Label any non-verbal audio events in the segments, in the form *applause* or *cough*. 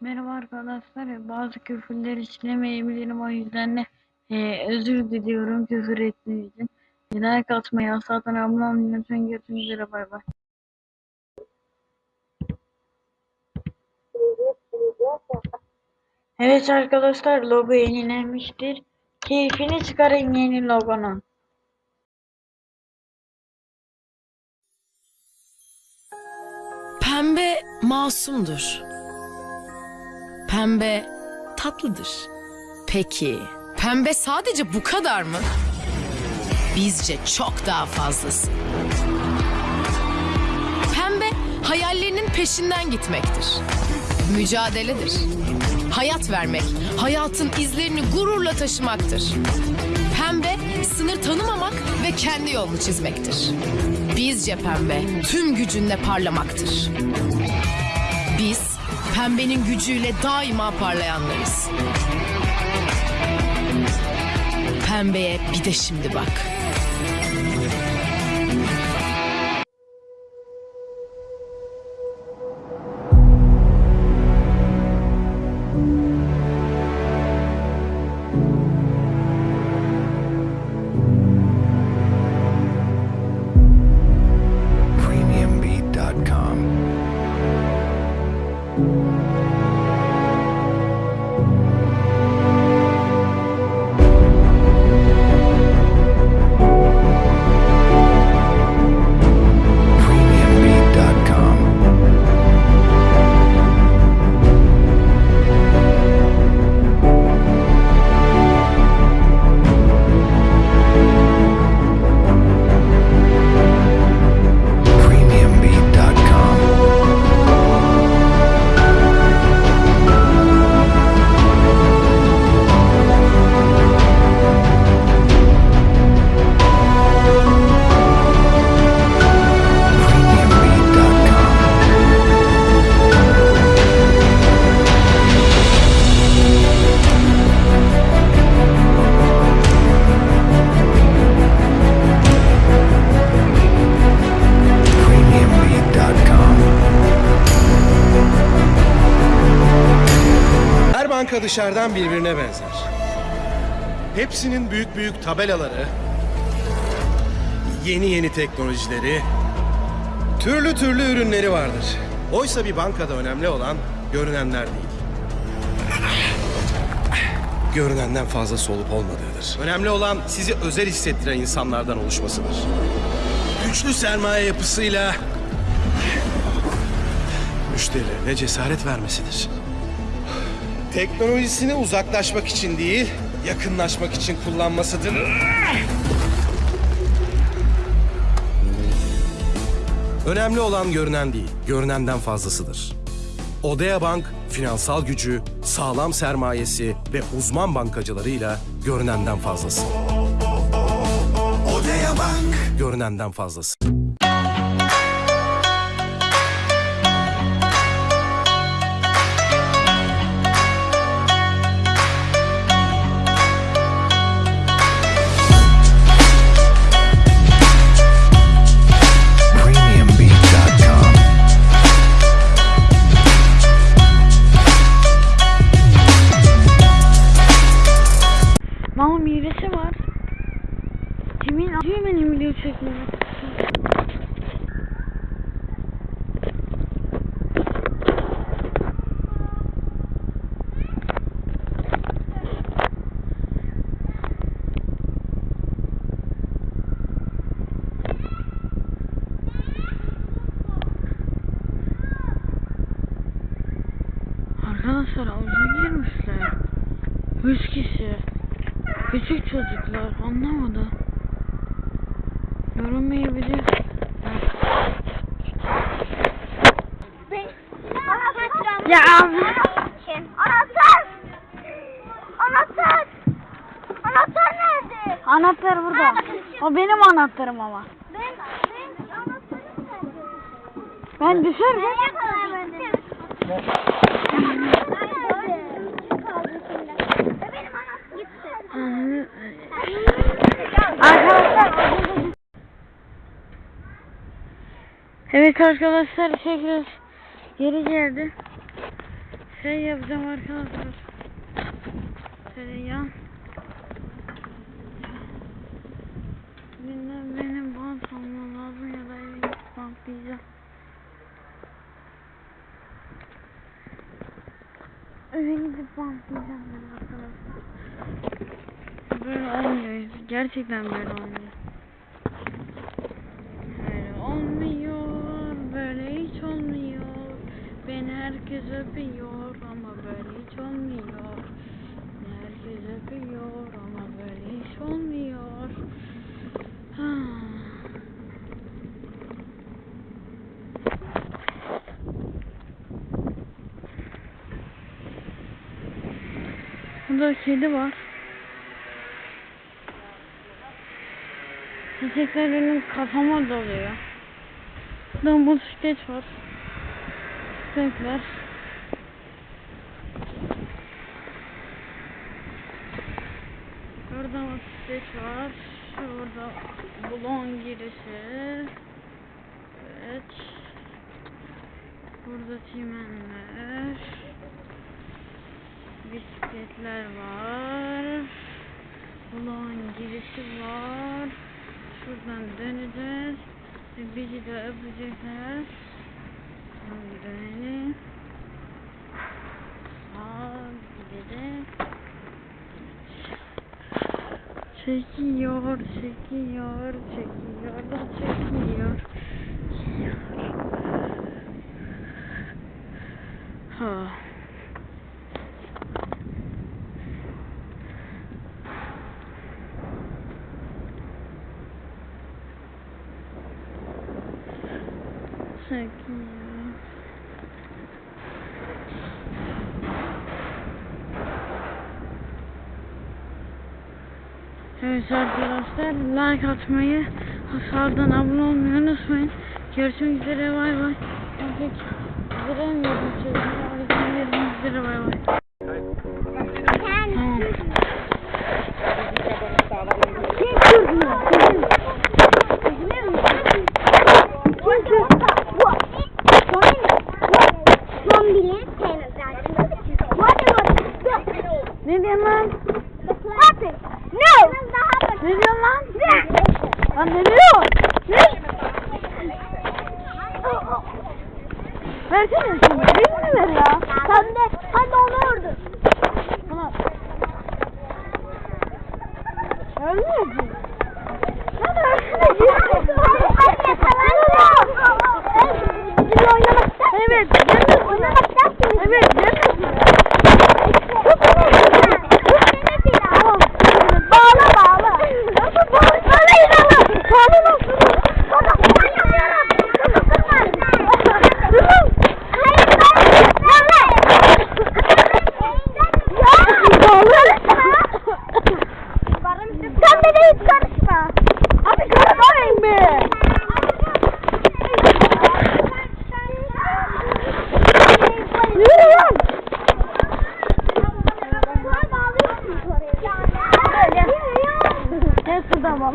Merhaba arkadaşlar. Bazı küfürleri işlemeyebilirim o yüzden de e, özür diliyorum küfür ettiğim için. Like atmayı, asla olmayı lütfen görüşmek üzere bay bay. Evet arkadaşlar logo yenilenmiştir. Keyfini çıkarın yeni logonun. Pembe masumdur. Pembe tatlıdır. Peki, pembe sadece bu kadar mı? Bizce çok daha fazlası. Pembe hayallerinin peşinden gitmektir. Mücadeledir. Hayat vermek, hayatın izlerini gururla taşımaktır. Pembe sınır tanımamak ve kendi yolunu çizmektir. Bizce pembe tüm gücünle parlamaktır. Biz pembenin gücüyle daima parlayanlarız. Pembeye bir de şimdi bak. Dışarıdan birbirine benzer. Hepsinin büyük büyük tabelaları, yeni yeni teknolojileri, türlü türlü ürünleri vardır. Oysa bir bankada önemli olan görünenler değil. Görünenden fazlası olup olmadığıdır. Önemli olan sizi özel hissettiren insanlardan oluşmasıdır. Güçlü sermaye yapısıyla müşterilerine cesaret vermesidir. Teknolojisini uzaklaşmak için değil, yakınlaşmak için kullanmasıdır. Önemli olan görünen değil, görünenden fazlasıdır. Odea Bank, finansal gücü, sağlam sermayesi ve uzman bankacılarıyla görünenden fazlası. Odea Bank. Görünenden fazlası. Arkadaşlar havuza girmişler. Üç kişi. Küçük çocuklar anlamadı. Yorulmayabilir. Ya abi. Anahtar! Anahtar! Anahtar nerede? Anahtar burada. O benim anahtarım ama. Ben, ben anahtarım nerede? Ben düşerim. Nereye kadar bende? Benim anahtarım gitti. Arkadaşlar. Evet arkadaşlar tekrar geri geldi. Şey yapacağım arkadaşlar. Tereyağı. Bilmem benim bant almam lazım ya da gidip bantlayacağım. Eve gidip bantlayacağım ben arkadaşlar. Böyle olmuyor. Gerçekten böyle olmuyor. Böyle olmuyor. Herkes öpüyor ama böyle hiç olmuyor. Herkes öpüyor ama böyle hiç olmuyor. Ah. *sighs* Burada kedi var. Çiçekler benim kafama doluyor. Burada motosiklet var. Çiçekler. Burada motosiklet var. Şurada bulon girişi. Evet. Burada çimenler. Bisikletler var. Bulon girişi var. Şuradan döneceğiz. Ve Bizi de öpecekler. Dönelim. Çekiyor, çekiyor, çekiyor da çekiyor. Ha. Çekiyor. Evet arkadaşlar like atmayı, hasardan abone olmayı unutmayın. Görüşmek üzere bay bay. Giremiyorum çocuğum. Görüşmek üzere bay bay. Tamam. Ne diyorsun lan? No! Ne diyorsun lan? Lan ne diyor? Ne? Versene şunu. Birini ver ya. Sen de, sen de onu ördün. Tamam. Ölmüyorsun. Lan versene. Evet. Gelmesin. Evet. Gelmesin. Tamam. Bağla bağla. Nasıl bağlı? Bağlayın ama. Bağlı nasıl? Durun. Sen de hiç karışma. Abi karışmayın be. Yürü lan. Gel şuradan bak.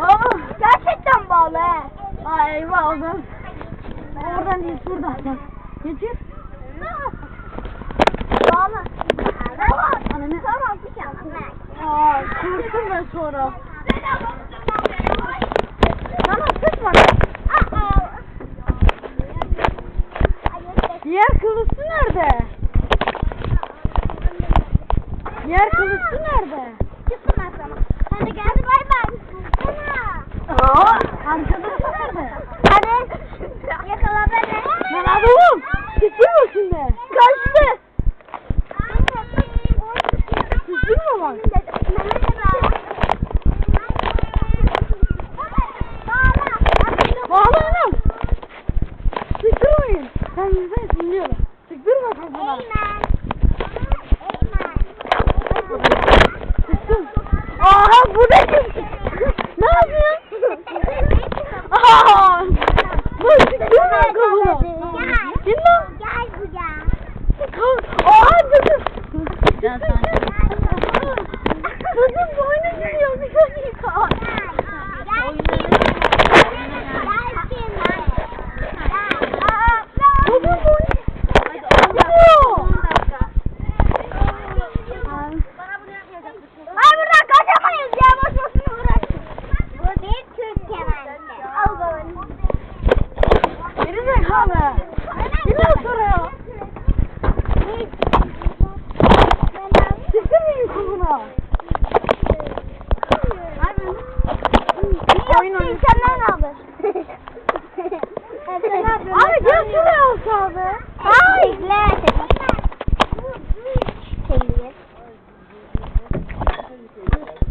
Aa, Gerçekten bağlı he. Ay eyvah oradan. Oradan değil şuradan bak. Getir. Bağlı. Ananı. Tamam bir şey Aa kurtul ben sonra. Tamam tutma. Diğer kılıçlı nerede? Diğer kılıçlı nerede? Çıktım ben sana. Hadi gel bay bay. Sana. Aa, arkadaşı nerede? Hadi. Yakala beni. Lan adamım. Sıçırma şimdi. Kaçtı. Sıçırma bak. Bağla anam. Sıçırmayın. Ben yüzden sinirliyorum. Sıktırma kafana. Sıktım. Aha bu ne kim? *laughs* ne yapıyorsun? *laughs* Aha. Bu sıktırma kafana. Kim lan? Gel buraya. Aha dur.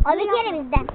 O bir kere bizden.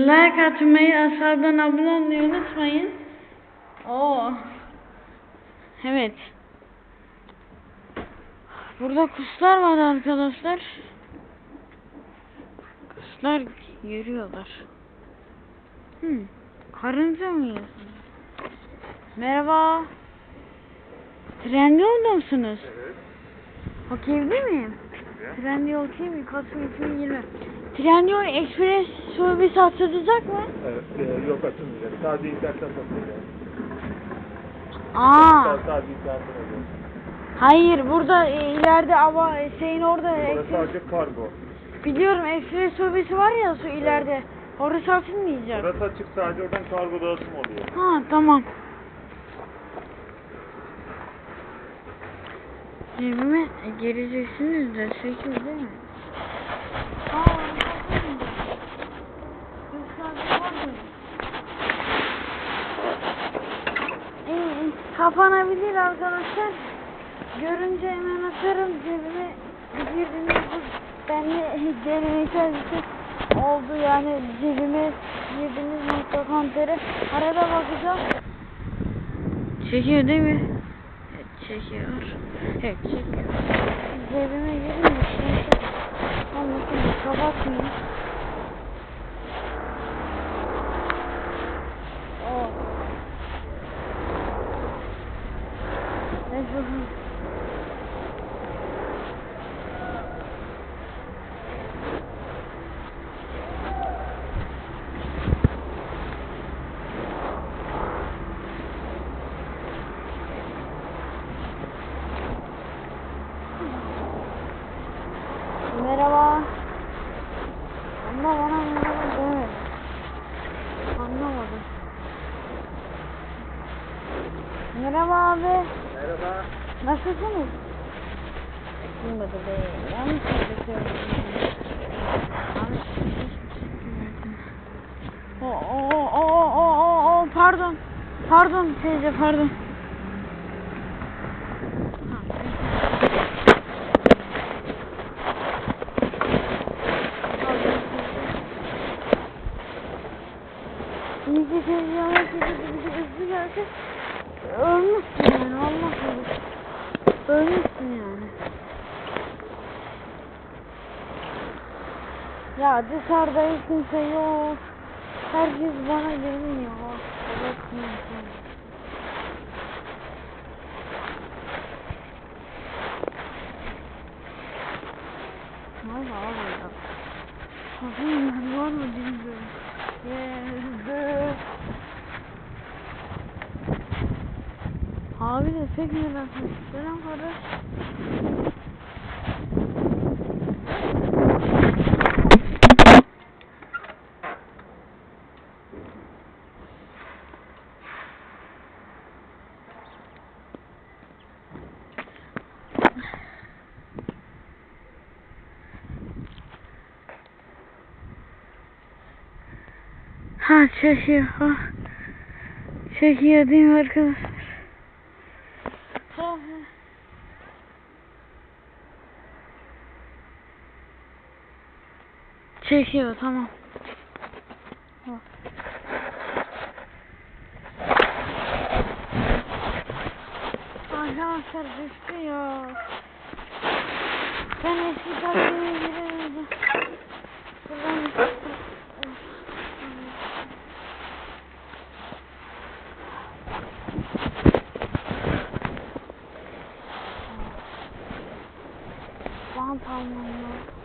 Like atmayı, aşağıdan abone olmayı unutmayın. Oo. Evet. Burada kuşlar var arkadaşlar. Kuşlar yürüyorlar. Hmm. Karınca mı yiyorsunuz? Merhaba. Trendyol'da mısınız? Evet. Okey'de miyim? Trendyol TV Kasım 2020. Trendyol Express servisi açılacak mı? Evet, e, yok açılmayacak. Sadece internetten satılacak. Aa, Sadece internetten oluyor. hayır burada e, ileride ama şeyin orada Orası Express, sadece kargo. biliyorum Express servisi var ya şu ileride. Orası açılmayacak. Orası açık sadece oradan kargo dağıtım oluyor. Ha tamam. Cebime gireceksiniz de 8 değil mi? Kapanabilir arkadaşlar. Görünce hemen atarım cebime girdiğiniz bu benle *laughs* bir şey oldu yani cebime girdiğiniz nokta konteri arada bakacağım. Çekiyor değil mi? Evet çekiyor. Evet çekiyor. Cebime girin de şimdi kapatmayayım. Oh. Neyse bakalım. Merhaba. Ama bana merhaba demedi. Anlamadım. Merhaba abi. Merhaba. Nasılsınız? Duymadı be. Yanlış şey Yanlış şey. O o o o o o pardon. Pardon teyze pardon. Ha, İyi ki teyze de hızlı gelse ölmüşsün yani Allah korusun. Ölmüşsün yani. Ya dışarıda hiç kimse yok. Herkes bana geliyor. Allah korusun. Valla valla. Bakayım var mı bilmiyorum. Geldi. Abi de pek merak ettim. Selam kardeş. Ha çekiyor. Ha. Çekiyor değil mi arkadaşlar? Çekiyor tamam. Arkadaşlar düştü ya. Ben eski taktiğime giremedim. Buradan Bant almam lazım.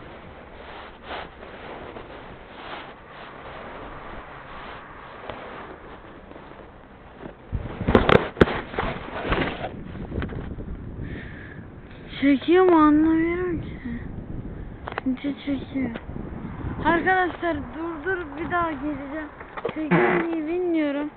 Çekiyor mu anlamıyorum ki. Bence çekiyor. Arkadaşlar dur dur bir daha geleceğim. Çekiyor mu bilmiyorum.